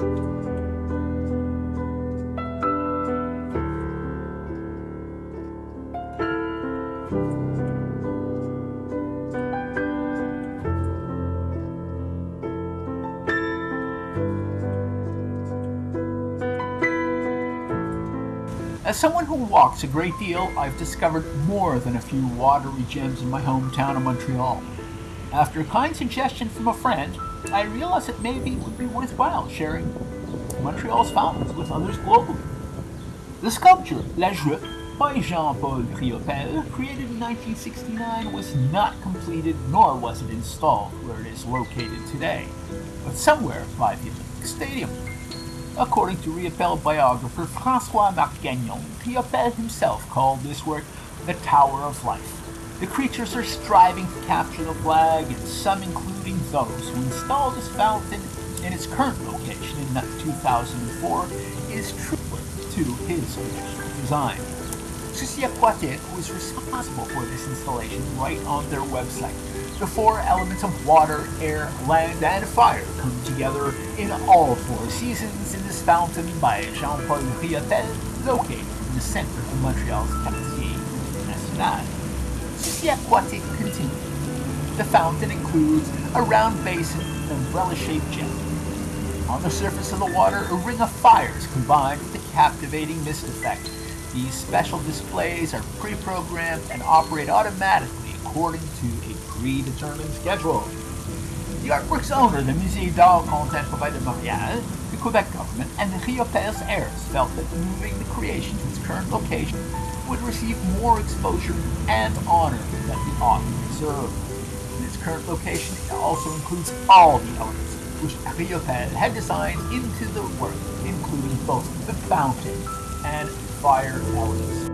As someone who walks a great deal, I've discovered more than a few watery gems in my hometown of Montreal. After a kind suggestion from a friend, I realized that maybe it would be worthwhile sharing Montreal's fountains with others globally. The sculpture La Joute by Jean-Paul Riopelle, created in 1969, was not completed nor was it installed where it is located today, but somewhere by the Olympic Stadium. According to Riopelle biographer François-Marc Gagnon, Riopelle himself called this work the Tower of Life. The creatures are striving to capture the flag, and some, including those who installed this fountain in its current location in 2004, is true to his original design. Souci Aquatique was responsible for this installation right on their website. The four elements of water, air, land, and fire come together in all four seasons in this fountain by Jean-Paul Riopelle, located in the center of Montreal's Quartier National. Souci Aquatique continued. The fountain includes a round basin with umbrella-shaped jet. On the surface of the water, a ring of fires combined with a captivating mist effect these special displays are pre-programmed and operate automatically according to a predetermined schedule. The artwork's owner, the Musée d'Art Contemporain de Montréal, the Quebec government, and the Rio heirs felt that moving the creation to its current location would receive more exposure and honor than the author deserved. In its current location, it also includes all the elements which Riopelle had designed into the work, including both the fountain and fire elements.